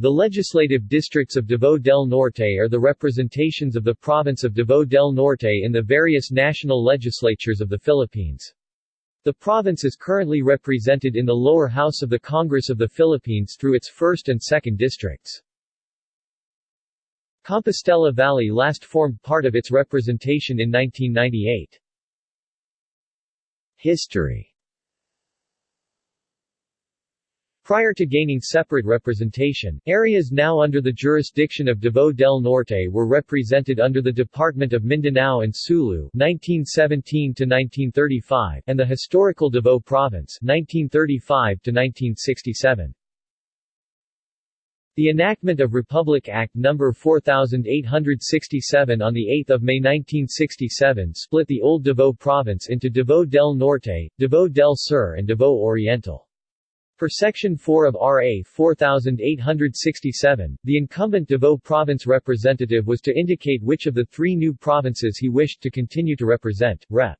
The legislative districts of Davao del Norte are the representations of the province of Davao del Norte in the various national legislatures of the Philippines. The province is currently represented in the lower house of the Congress of the Philippines through its 1st and 2nd districts. Compostela Valley last formed part of its representation in 1998. History Prior to gaining separate representation, areas now under the jurisdiction of Davao del Norte were represented under the Department of Mindanao and Sulu 1917 and the historical Davao Province 1935 -1967. The enactment of Republic Act No. 4867 on 8 May 1967 split the old Davao Province into Davao del Norte, Davao del Sur and Davao Oriental. For Section 4 of RA 4867, the incumbent Davao Province representative was to indicate which of the three new provinces he wished to continue to represent. Rep.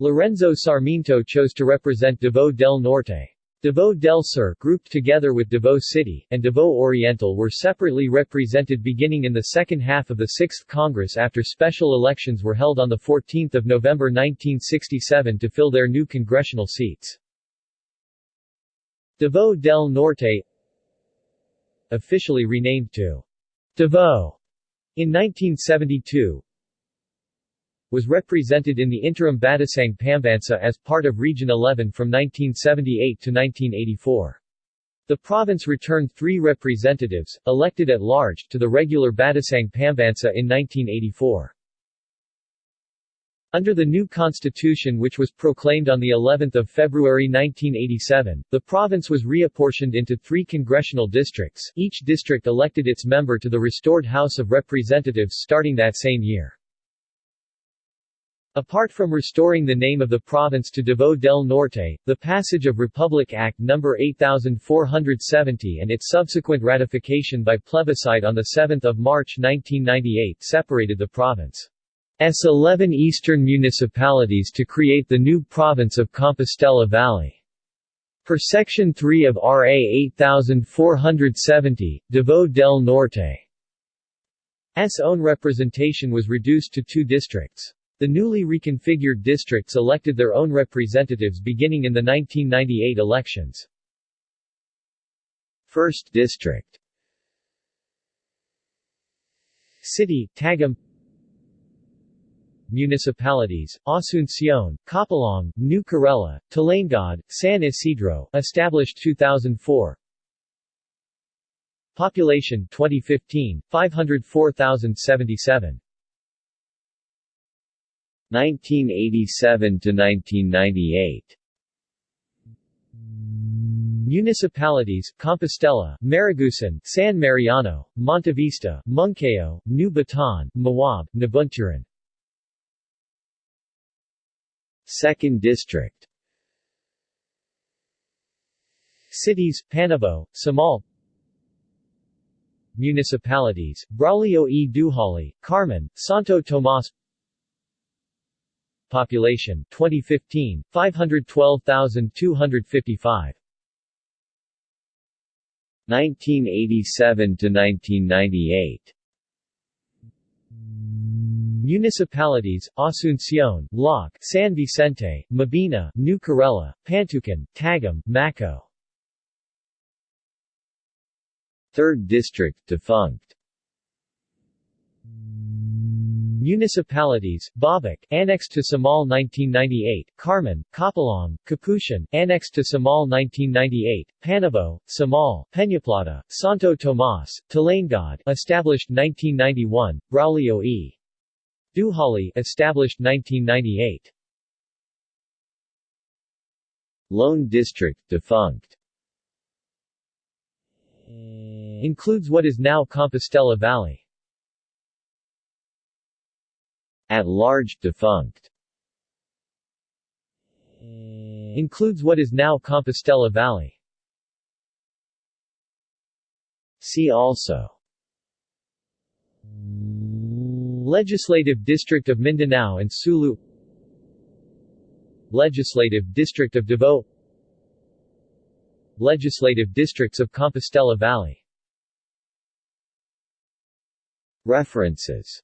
Lorenzo Sarmiento chose to represent Davao del Norte. Davao del Sur grouped together with Davao City, and Davao Oriental were separately represented beginning in the second half of the 6th Congress after special elections were held on 14 November 1967 to fill their new congressional seats. Davao del Norte officially renamed to Davao in 1972 was represented in the interim Batasang Pambansa as part of Region 11 from 1978 to 1984. The province returned three representatives, elected at large, to the regular Batasang Pambansa in 1984. Under the new constitution which was proclaimed on the 11th of February 1987, the province was reapportioned into three congressional districts, each district elected its member to the restored House of Representatives starting that same year. Apart from restoring the name of the province to Davao del Norte, the passage of Republic Act No. 8470 and its subsequent ratification by plebiscite on 7 March 1998 separated the province. S 11 eastern municipalities to create the new province of Compostela Valley. Per Section 3 of RA 8470, Davao del Norte's own representation was reduced to two districts. The newly reconfigured districts elected their own representatives beginning in the 1998 elections. 1st District City, Tagum municipalities, Asuncion, Kapalong, New Corella, Talaingod, San Isidro, established 2004 Population 2015, 504,077 1987 to 1998 Municipalities, Compostela, Maragusan, San Mariano, Montevista, Monkayo, New Bataan, Mawab, Nabunturan 2nd District. Cities, Panabo, Samal. Municipalities, Braulio e Dujali, Carmen, Santo Tomas. Population, 2015, 512,255 1987 to 1998 Municipalities, Asuncion, Laak, San Vicente, Mabini, New Corella, Pantukan, Tagum, Maco. 3rd District defunct. Municipalities, Babak, annexed to Samal 1998, Carmen, Kapalong, Kaputian, annexed to Samal 1998, Panabo, Samal, Peñaplata, Santo Tomas, Talaingod, established 1991, Braulio e. Dujali, established 1998. Lone District defunct. Includes what is now Compostela Valley. At large defunct. Includes what is now Compostela Valley. See also Legislative District of Mindanao and Sulu. Legislative District of Davao. Legislative Districts of Compostela Valley. References.